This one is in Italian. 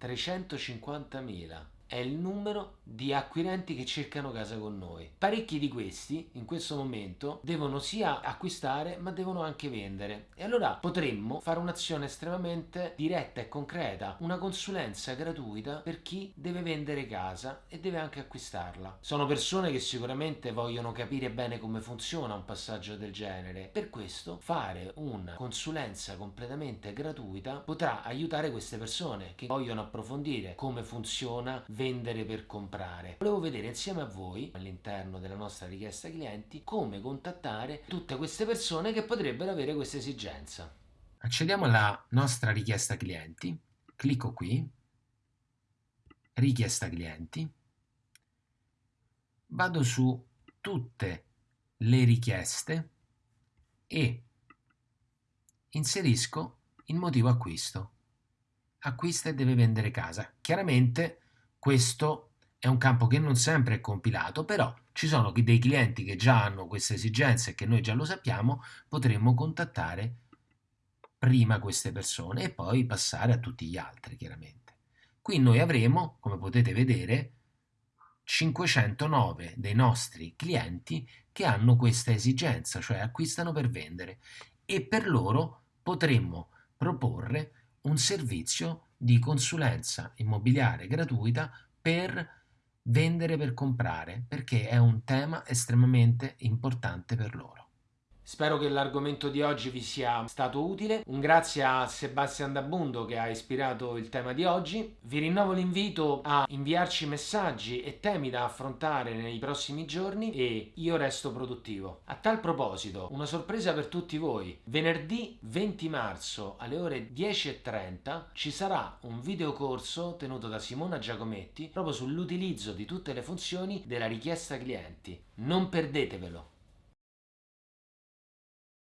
350.000 è il numero di acquirenti che cercano casa con noi. Parecchi di questi in questo momento devono sia acquistare ma devono anche vendere e allora potremmo fare un'azione estremamente diretta e concreta, una consulenza gratuita per chi deve vendere casa e deve anche acquistarla. Sono persone che sicuramente vogliono capire bene come funziona un passaggio del genere, per questo fare una consulenza completamente gratuita potrà aiutare queste persone che vogliono approfondire come funziona vendere per comprare. Volevo vedere insieme a voi, all'interno della nostra richiesta clienti, come contattare tutte queste persone che potrebbero avere questa esigenza. Accediamo alla nostra richiesta clienti, clicco qui, richiesta clienti, vado su tutte le richieste e inserisco il motivo acquisto. Acquista e deve vendere casa. Chiaramente questo è un campo che non sempre è compilato, però ci sono dei clienti che già hanno queste esigenze e che noi già lo sappiamo, potremmo contattare prima queste persone e poi passare a tutti gli altri, chiaramente. Qui noi avremo, come potete vedere, 509 dei nostri clienti che hanno questa esigenza, cioè acquistano per vendere e per loro potremmo proporre un servizio di consulenza immobiliare gratuita per vendere per comprare perché è un tema estremamente importante per loro. Spero che l'argomento di oggi vi sia stato utile. Un grazie a Sebastian Dabundo che ha ispirato il tema di oggi. Vi rinnovo l'invito a inviarci messaggi e temi da affrontare nei prossimi giorni e io resto produttivo. A tal proposito, una sorpresa per tutti voi. Venerdì 20 marzo alle ore 10.30 ci sarà un videocorso tenuto da Simona Giacometti proprio sull'utilizzo di tutte le funzioni della richiesta clienti. Non perdetevelo!